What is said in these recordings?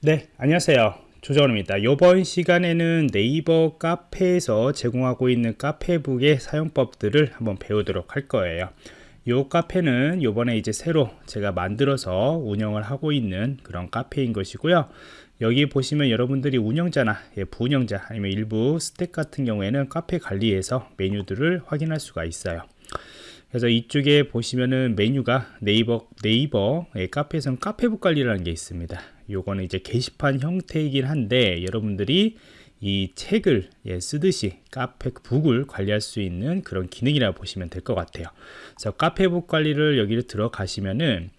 네 안녕하세요. 조정원입니다. 이번 시간에는 네이버 카페에서 제공하고 있는 카페북의 사용법들을 한번 배우도록 할 거예요. 이 카페는 요번에 이제 새로 제가 만들어서 운영을 하고 있는 그런 카페인 것이고요. 여기 보시면 여러분들이 운영자나 예, 부운영자 아니면 일부 스택 같은 경우에는 카페 관리에서 메뉴들을 확인할 수가 있어요 그래서 이쪽에 보시면은 메뉴가 네이버 네이버 예, 카페에서는 카페북 관리라는 게 있습니다. 요거는 이제 게시판 형태이긴 한데 여러분들이 이 책을 예, 쓰듯이 카페북을 관리할 수 있는 그런 기능이라고 보시면 될 것 같아요. 그래서 카페북 관리를 여기를 들어가시면은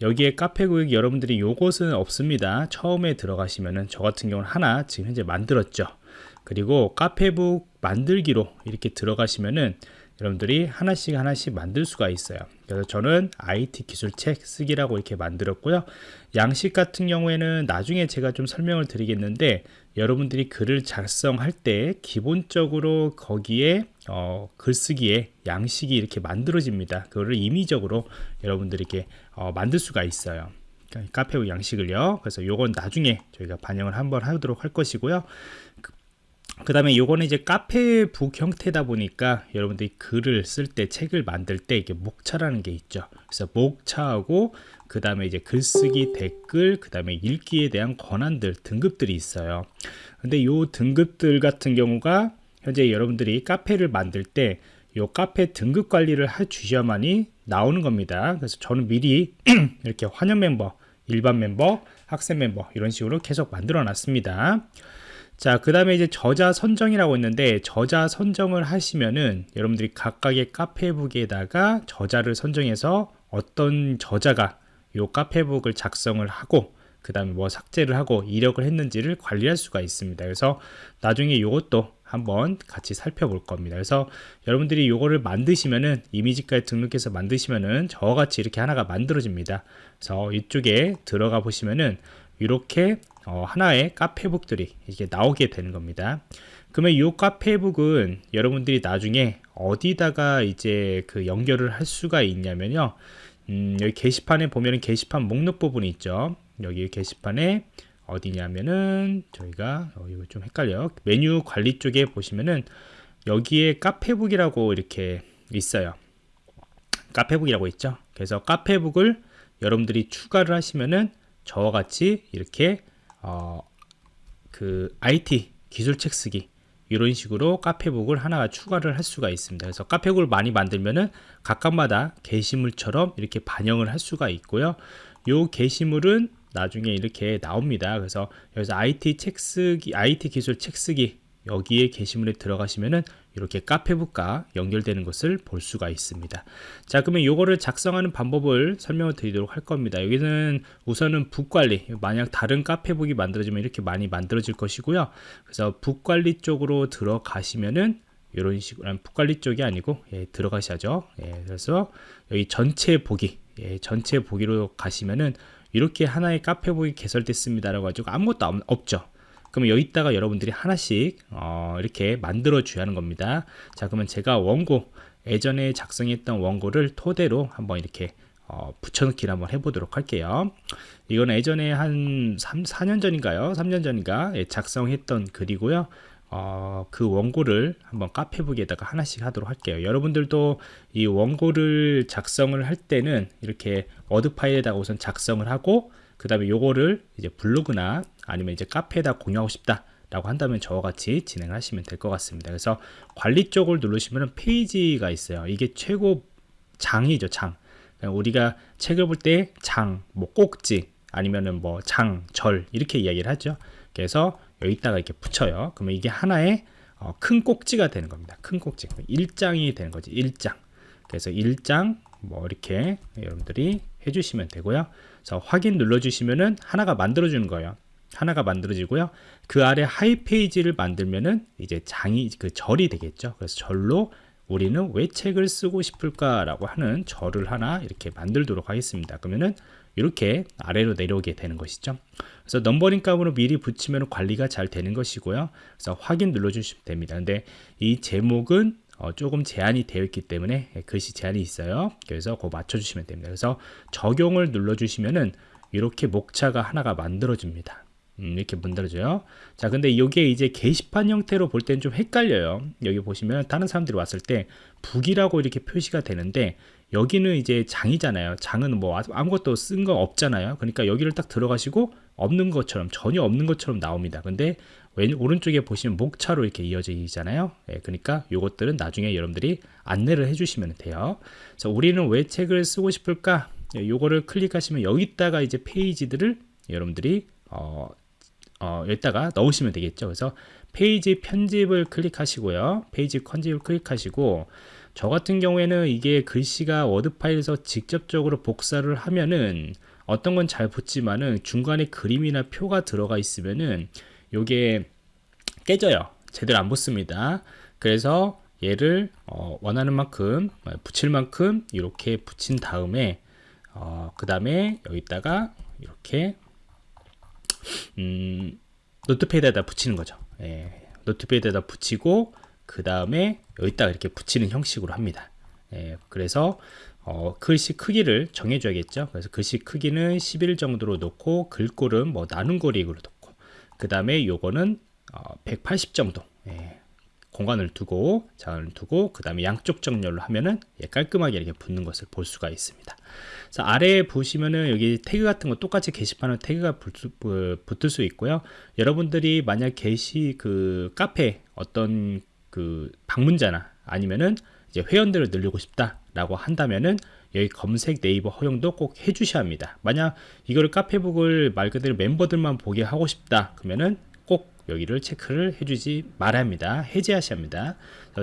여기에 카페북 여러분들이 요것은 없습니다. 처음에 들어가시면은 저 같은 경우는 하나 지금 현재 만들었죠. 그리고 카페북 만들기로 이렇게 들어가시면은 여러분들이 하나씩 하나씩 만들 수가 있어요. 그래서 저는 IT 기술 책 쓰기라고 이렇게 만들었고요. 양식 같은 경우에는 나중에 제가 좀 설명을 드리겠는데 여러분들이 글을 작성할 때 기본적으로 거기에 어, 글쓰기에 양식이 이렇게 만들어집니다. 그거를 임의적으로 여러분들이 이렇게 어, 만들 수가 있어요. 카페 양식을요. 그래서 요건 나중에 저희가 반영을 한번 하도록 할 것이고요 그 다음에 요거는 이제 카페북 형태다 보니까 여러분들이 글을 쓸 때 책을 만들 때 이게 목차라는 게 있죠. 그래서 목차하고 그 다음에 이제 글쓰기 댓글 그 다음에 읽기에 대한 권한들 등급들이 있어요. 근데 요 등급들 같은 경우가 현재 여러분들이 카페를 만들 때 요 카페 등급 관리를 해 주셔야만이 나오는 겁니다. 그래서 저는 미리 이렇게 환영 멤버 일반 멤버 학생 멤버 이런 식으로 계속 만들어 놨습니다 자, 그 다음에 이제 저자 선정이라고 있는데 저자 선정을 하시면은 여러분들이 각각의 카페북에다가 저자를 선정해서 어떤 저자가 요 카페북을 작성을 하고 그 다음에 뭐 삭제를 하고 이력을 했는지를 관리할 수가 있습니다. 그래서 나중에 이것도 한번 같이 살펴볼 겁니다. 그래서 여러분들이 이거를 만드시면은 이미지까지 등록해서 만드시면은 저와 같이 이렇게 하나가 만들어집니다. 그래서 이쪽에 들어가 보시면은 이렇게 어, 하나의 카페북들이 이렇게 나오게 되는 겁니다. 그러면 이 카페북은 여러분들이 나중에 어디다가 이제 그 연결을 할 수가 있냐면요. 음, 여기 게시판에 보면은 게시판 목록 부분이 있죠. 여기 게시판에 어디냐면은 저희가 어, 이거 좀 헷갈려. 메뉴 관리 쪽에 보시면은 여기에 카페북이라고 이렇게 있어요. 카페북이라고 있죠. 그래서 카페북을 여러분들이 추가를 하시면은 저와 같이 이렇게 어, 그 IT 기술 책 쓰기 이런 식으로 카페북을 하나 추가를 할 수가 있습니다. 그래서 카페북을 많이 만들면은 각각마다 게시물처럼 이렇게 반영을 할 수가 있고요. 요 게시물은 나중에 이렇게 나옵니다. 그래서 여기서 IT 책 쓰기, IT 기술 책 쓰기 여기에 게시물에 들어가시면은 이렇게 카페북과 연결되는 것을 볼 수가 있습니다. 자 그러면 이거를 작성하는 방법을 설명을 드리도록 할 겁니다. 여기는 우선은 북관리 만약 다른 카페북이 만들어지면 이렇게 많이 만들어질 것이고요. 그래서 북관리 쪽으로 들어가시면은 이런 식으로 북관리 쪽이 아니고 예, 들어가셔야죠. 예, 그래서 여기 전체 보기 예, 전체 보기로 가시면은 이렇게 하나의 카페북이 개설됐습니다 라고 가지고 아무것도 없죠 그러면 여기다가 여러분들이 하나씩 어, 이렇게 만들어 줘야 하는 겁니다. 자 그러면 제가 원고 예전에 작성했던 원고를 토대로 한번 이렇게 어, 붙여넣기를 한번 해보도록 할게요. 이건 예전에 한 3, 4년 전인가요? 3년 전인가? 예, 작성했던 글이고요. 어, 그 원고를 한번 카페북에다가 하나씩 하도록 할게요. 여러분들도 이 원고를 작성을 할 때는 이렇게 워드 파일에다가 우선 작성을 하고 그 다음에 요거를 이제 블로그나 아니면 이제 카페에다 공유하고 싶다 라고 한다면 저와 같이 진행을 하시면 될 것 같습니다. 그래서 관리 쪽을 누르시면 페이지가 있어요. 이게 최고 장이죠 장. 우리가 책을 볼 때 장, 뭐 꼭지 아니면은 뭐 장, 절 이렇게 이야기를 하죠. 그래서 여기다가 이렇게 붙여요. 그러면 이게 하나의 어, 큰 꼭지가 되는 겁니다. 큰 꼭지. 1장이 되는 거지 1장. 그래서 1장 뭐 이렇게 여러분들이 해주시면 되고요 그래서 확인 눌러주시면은 하나가 만들어주는 거예요. 하나가 만들어지고요. 그 아래 하이 페이지를 만들면은 이제 장이 그 절이 되겠죠. 그래서 절로 우리는 왜 책을 쓰고 싶을까 라고 하는 절을 하나 이렇게 만들도록 하겠습니다. 그러면은 이렇게 아래로 내려오게 되는 것이죠. 그래서 넘버링 값으로 미리 붙이면 관리가 잘 되는 것이고요. 그래서 확인 눌러주시면 됩니다. 근데 이 제목은 어, 조금 제한이 되어 있기 때문에 글씨 제한이 있어요 그래서 그거 맞춰주시면 됩니다 그래서 적용을 눌러주시면은 이렇게 목차가 하나가 만들어집니다 음, 이렇게 만들어져요. 자, 근데 이게 이제 게시판 형태로 볼 때는 좀 헷갈려요. 여기 보시면 다른 사람들이 왔을 때 북이라고 이렇게 표시가 되는데 여기는 이제 장이잖아요. 장은 뭐 아무것도 쓴 거 없잖아요. 그러니까 여기를 딱 들어가시고 없는 것처럼 전혀 없는 것처럼 나옵니다. 근데 왼 오른쪽에 보시면 목차로 이렇게 이어져 있잖아요. 예, 그러니까 요것들은 나중에 여러분들이 안내를 해주시면 돼요. 자, 우리는 왜 책을 쓰고 싶을까? 예, 요거를 클릭하시면 여기다가 이제 페이지들을 여러분들이 어, 어, 여기다가 넣으시면 되겠죠. 그래서 페이지 편집을 클릭하시고요. 페이지 편집을 클릭하시고 저 같은 경우에는 이게 글씨가 워드 파일에서 직접적으로 복사를 하면은 어떤 건 잘 붙지만은 중간에 그림이나 표가 들어가 있으면은 요게 깨져요. 제대로 안 붙습니다. 그래서 얘를 어, 원하는 만큼 어, 붙일 만큼 이렇게 붙인 다음에 어, 그 다음에 여기다가 이렇게 음, Notepad에다 붙이는 거죠. 예, Notepad에다 붙이고 그 다음에 여기다가 이렇게 붙이는 형식으로 합니다. 예, 그래서 어, 글씨 크기를 정해줘야겠죠. 그래서 글씨 크기는 11 정도로 놓고 글꼴은 뭐 나눈 거리로 놓고 그 다음에 요거는 어, 180 정도 예, 공간을 두고 자을 두고 그 다음에 양쪽 정렬로 하면은 예, 깔끔하게 이렇게 붙는 것을 볼 수가 있습니다. 자, 아래에 보시면은 여기 태그 같은 거 똑같이 게시판에 태그가 붙을 수 있고요. 여러분들이 만약 게시 그 카페 어떤 그 방문자나 아니면은 이제 회원들을 늘리고 싶다 라고 한다면은 여기 검색 네이버 허용도 꼭 해주셔야 합니다. 만약 이거를 카페북을 말 그대로 멤버들만 보게 하고 싶다 그러면은 꼭 여기를 체크를 해주지 말아야 합니다. 해제하셔야 합니다.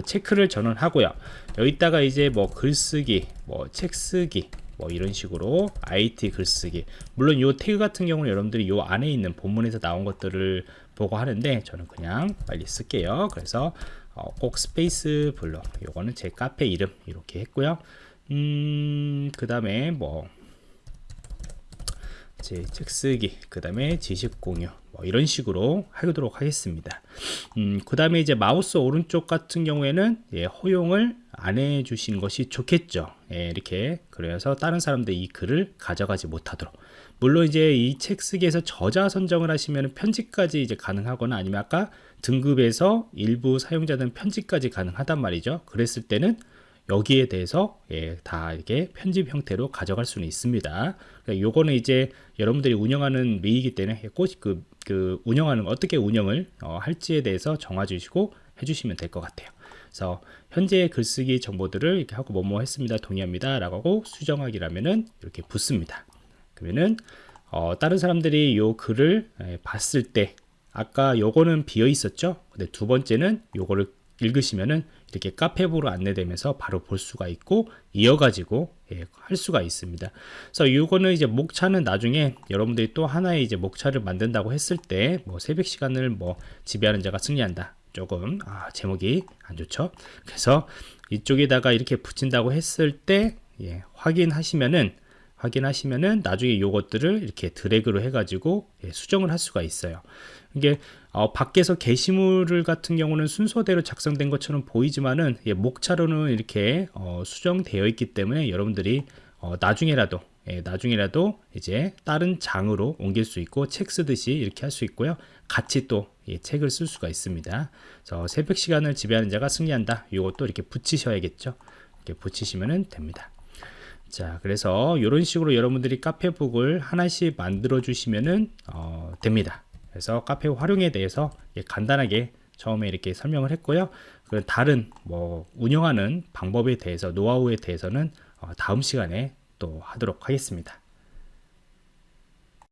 체크를 전원하고요. 여기다가 이제 뭐 글쓰기, 뭐 책쓰기, 뭐 이런 식으로 IT 글쓰기 물론 요 태그 같은 경우는 여러분들이 요 안에 있는 본문에서 나온 것들을 보고 하는데 저는 그냥 빨리 쓸게요 그래서 어, 꼭 스페이스 블럭 요거는 제 카페 이름 이렇게 했고요. 음그 다음에 뭐 제 책 쓰기 그 다음에 지식 공유 뭐 이런 식으로 하도록 하겠습니다. 음그 다음에 이제 마우스 오른쪽 같은 경우에는 예, 허용을 안 해주신 것이 좋겠죠. 예, 이렇게 그래서 다른 사람들이 이 글을 가져가지 못하도록 물론 이제 이 책 쓰기에서 저자 선정을 하시면 편집까지 이제 가능하거나 아니면 아까 등급에서 일부 사용자들은 편집까지 가능하단 말이죠 그랬을 때는 여기에 대해서 예, 다 이렇게 편집 형태로 가져갈 수는 있습니다. 그러니까 요거는 이제 여러분들이 운영하는 메이기 때문에 꼭 그, 그 운영하는 어떻게 운영을 어, 할지에 대해서 정해 주시고 해주시면 될 것 같아요. 그래서 현재 글쓰기 정보들을 이렇게 하고 뭐뭐 했습니다. 동의합니다. 라고 하고 수정하기라면은 이렇게 붙습니다. 그러면은 어, 다른 사람들이 요 글을 예, 봤을 때 아까 요거는 비어 있었죠. 근데 두 번째는 요거를 읽으시면은 이렇게 카페부로 안내되면서 바로 볼 수가 있고 이어가지고 예, 할 수가 있습니다. 그래서 이거는 이제 목차는 나중에 여러분들이 또 하나의 이제 목차를 만든다고 했을 때 뭐 새벽 시간을 뭐 지배하는 자가 승리한다. 조금 아, 제목이 안 좋죠. 그래서 이쪽에다가 이렇게 붙인다고 했을 때 예, 확인하시면은 확인하시면은 나중에 요것들을 이렇게 드래그로 해가지고 예, 수정을 할 수가 있어요. 이게 어, 밖에서 게시물 같은 경우는 순서대로 작성된 것처럼 보이지만은 예, 목차로는 이렇게 어, 수정되어 있기 때문에 여러분들이 어, 나중에라도 예, 나중에라도 이제 다른 장으로 옮길 수 있고 책 쓰듯이 이렇게 할 수 있고요. 같이 또 예, 책을 쓸 수가 있습니다. 저 새벽 시간을 지배하는 자가 승리한다. 이것도 이렇게 붙이셔야겠죠. 이렇게 붙이시면 됩니다. 자 그래서 이런 식으로 여러분들이 카페북을 하나씩 만들어 주시면 어, 됩니다. 그래서 카페 활용에 대해서 간단하게 처음에 이렇게 설명을 했고요. 그 다른 뭐 운영하는 방법에 대해서 노하우에 대해서는 어, 다음 시간에 또 하도록 하겠습니다